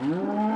Mm-hmm.